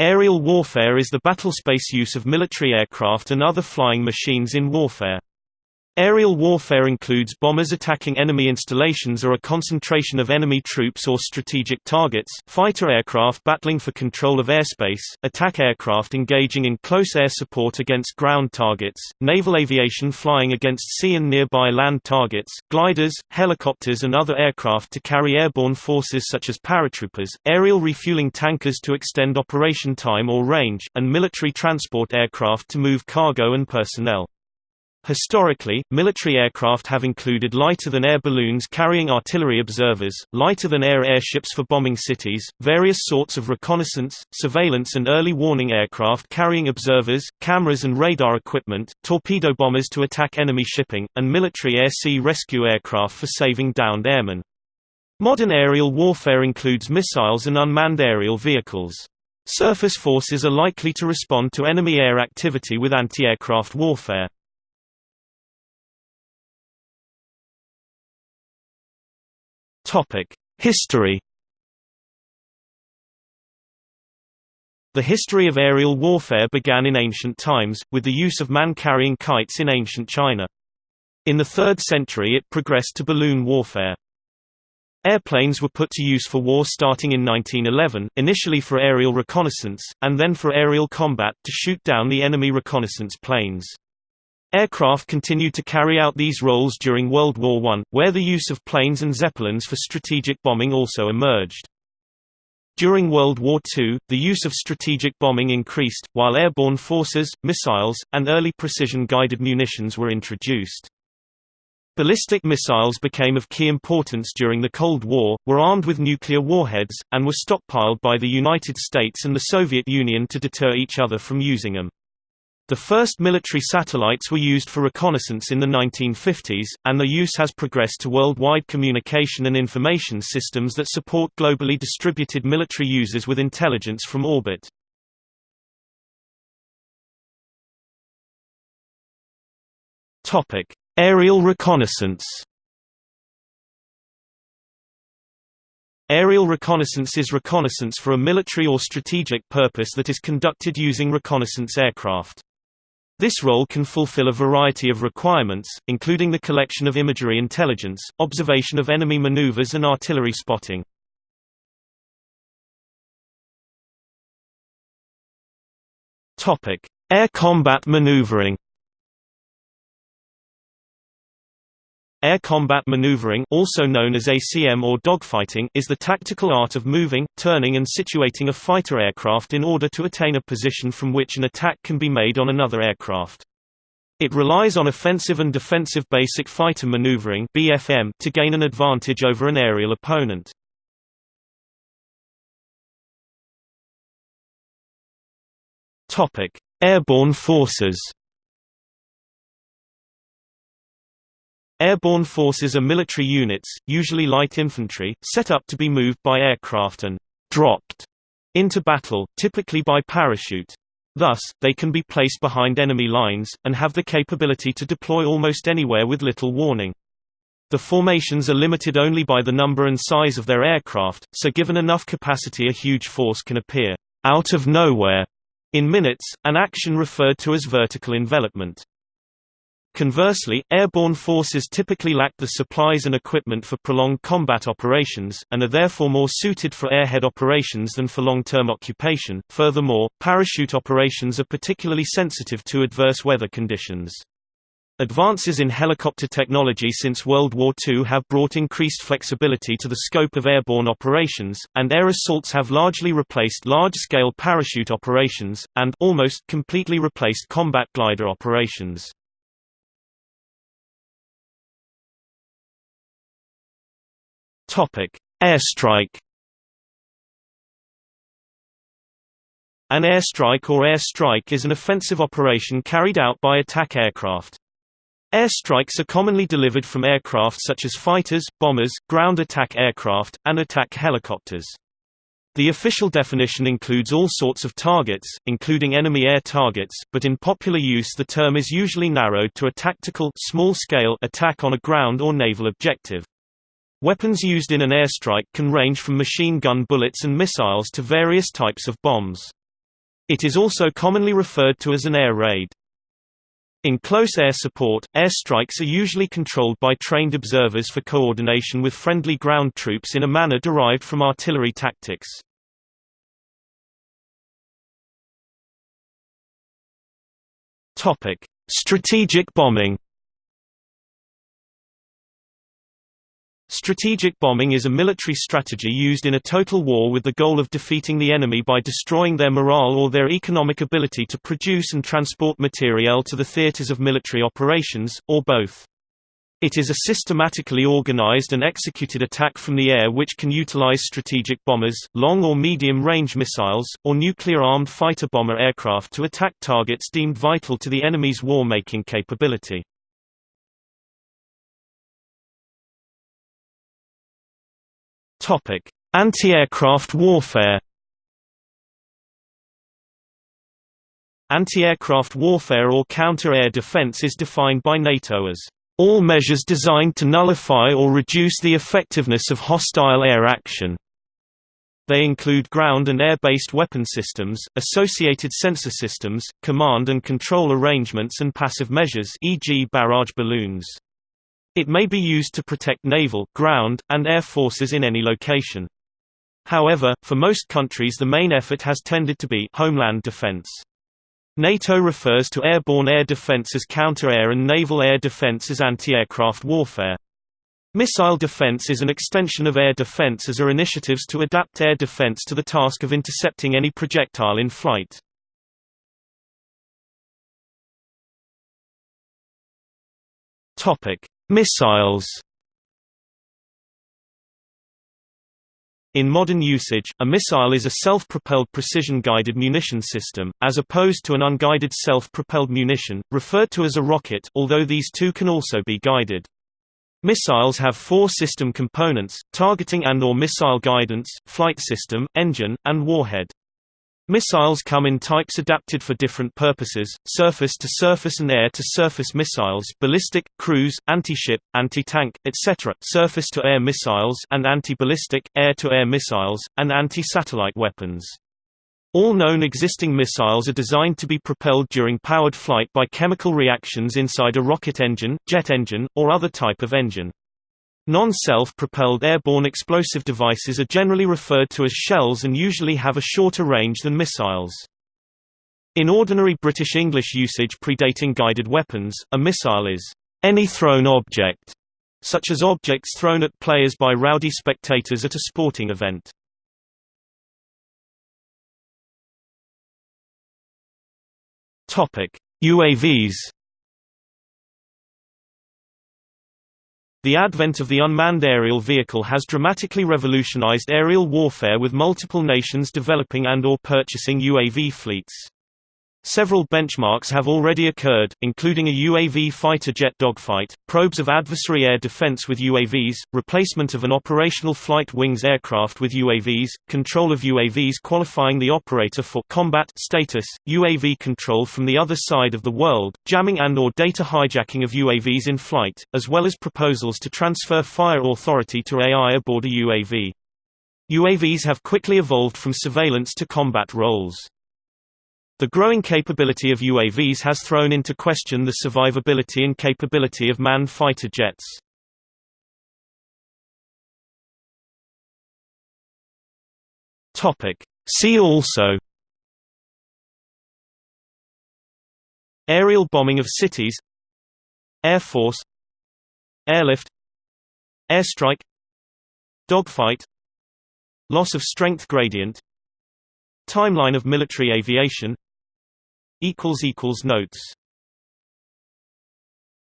Aerial warfare is the battlespace use of military aircraft and other flying machines in warfare. Aerial warfare includes bombers attacking enemy installations or a concentration of enemy troops or strategic targets, fighter aircraft battling for control of airspace, attack aircraft engaging in close air support against ground targets, naval aviation flying against sea and nearby land targets, gliders, helicopters and other aircraft to carry airborne forces such as paratroopers, aerial refueling tankers to extend operation time or range, and military transport aircraft to move cargo and personnel. Historically, military aircraft have included lighter-than-air balloons carrying artillery observers, lighter-than-air airships for bombing cities, various sorts of reconnaissance, surveillance and early warning aircraft carrying observers, cameras and radar equipment, torpedo bombers to attack enemy shipping, and military air-sea rescue aircraft for saving downed airmen. Modern aerial warfare includes missiles and unmanned aerial vehicles. Surface forces are likely to respond to enemy air activity with anti-aircraft warfare. History The history of aerial warfare began in ancient times, with the use of man-carrying kites in ancient China. In the 3rd century it progressed to balloon warfare. Airplanes were put to use for war starting in 1911, initially for aerial reconnaissance, and then for aerial combat to shoot down the enemy reconnaissance planes. Aircraft continued to carry out these roles during World War I, where the use of planes and zeppelins for strategic bombing also emerged. During World War II, the use of strategic bombing increased, while airborne forces, missiles, and early precision-guided munitions were introduced. Ballistic missiles became of key importance during the Cold War, were armed with nuclear warheads, and were stockpiled by the United States and the Soviet Union to deter each other from using them. The first military satellites were used for reconnaissance in the 1950s, and their use has progressed to worldwide communication and information systems that support globally distributed military users with intelligence from orbit. Aerial reconnaissance Aerial reconnaissance is reconnaissance for a military or strategic purpose that is conducted using reconnaissance aircraft. This role can fulfill a variety of requirements, including the collection of imagery intelligence, observation of enemy maneuvers and artillery spotting. Air combat maneuvering Air combat maneuvering also known as ACM or dogfighting is the tactical art of moving, turning and situating a fighter aircraft in order to attain a position from which an attack can be made on another aircraft. It relies on offensive and defensive basic fighter maneuvering BFM to gain an advantage over an aerial opponent. Airborne forces Airborne forces are military units, usually light infantry, set up to be moved by aircraft and «dropped» into battle, typically by parachute. Thus, they can be placed behind enemy lines, and have the capability to deploy almost anywhere with little warning. The formations are limited only by the number and size of their aircraft, so given enough capacity a huge force can appear «out of nowhere» in minutes, an action referred to as vertical envelopment. Conversely, airborne forces typically lack the supplies and equipment for prolonged combat operations, and are therefore more suited for airhead operations than for long-term occupation. Furthermore, parachute operations are particularly sensitive to adverse weather conditions. Advances in helicopter technology since World War II have brought increased flexibility to the scope of airborne operations, and air assaults have largely replaced large-scale parachute operations, and almost completely replaced combat glider operations. Topic: Airstrike. An airstrike or airstrike is an offensive operation carried out by attack aircraft. Airstrikes are commonly delivered from aircraft such as fighters, bombers, ground attack aircraft, and attack helicopters. The official definition includes all sorts of targets, including enemy air targets, but in popular use the term is usually narrowed to a tactical small-scale attack on a ground or naval objective. Weapons used in an airstrike can range from machine gun bullets and missiles to various types of bombs. It is also commonly referred to as an air raid. In close air support, airstrikes are usually controlled by trained observers for coordination with friendly ground troops in a manner derived from artillery tactics. Strategic bombing. Strategic bombing is a military strategy used in a total war with the goal of defeating the enemy by destroying their morale or their economic ability to produce and transport materiel to the theaters of military operations, or both. It is a systematically organized and executed attack from the air which can utilize strategic bombers, long or medium-range missiles, or nuclear-armed fighter-bomber aircraft to attack targets deemed vital to the enemy's war-making capability. Anti-aircraft warfare. Anti-aircraft warfare or counter-air defense is defined by NATO as all measures designed to nullify or reduce the effectiveness of hostile air action. They include ground and air-based weapon systems, associated sensor systems, command and control arrangements and passive measures e.g. barrage balloons. It may be used to protect naval, ground, and air forces in any location. However, for most countries the main effort has tended to be homeland defense. NATO refers to airborne air defense as counter-air and naval air defense as anti-aircraft warfare. Missile defense is an extension of air defense as are initiatives to adapt air defense to the task of intercepting any projectile in flight. Topic: Missiles In modern usage, a missile is a self-propelled precision-guided munition system, as opposed to an unguided self-propelled munition, referred to as a rocket although these two can also be guided. Missiles have four system components, targeting and or missile guidance, flight system, engine, and warhead. Missiles come in types adapted for different purposes, surface-to-surface and air-to-surface missiles ballistic, cruise, anti-ship, anti-tank, etc., surface-to-air missiles and anti-ballistic, air-to-air missiles, and anti-satellite weapons. All known existing missiles are designed to be propelled during powered flight by chemical reactions inside a rocket engine, jet engine, or other type of engine. Non-self-propelled airborne explosive devices are generally referred to as shells and usually have a shorter range than missiles. In ordinary British English usage predating guided weapons, a missile is any thrown object, such as objects thrown at players by rowdy spectators at a sporting event. UAVs The advent of the unmanned aerial vehicle has dramatically revolutionized aerial warfare with multiple nations developing and or purchasing UAV fleets. Several benchmarks have already occurred, including a UAV fighter jet dogfight, probes of adversary air defense with UAVs, replacement of an operational flight wings aircraft with UAVs, control of UAVs qualifying the operator for combat status, UAV control from the other side of the world, jamming and or data hijacking of UAVs in flight, as well as proposals to transfer fire authority to AI aboard a UAV. UAVs have quickly evolved from surveillance to combat roles. The growing capability of UAVs has thrown into question the survivability and capability of manned fighter jets. See also Aerial bombing of cities Air Force Airlift Airstrike Dogfight Loss of strength gradient Timeline of military aviation Notes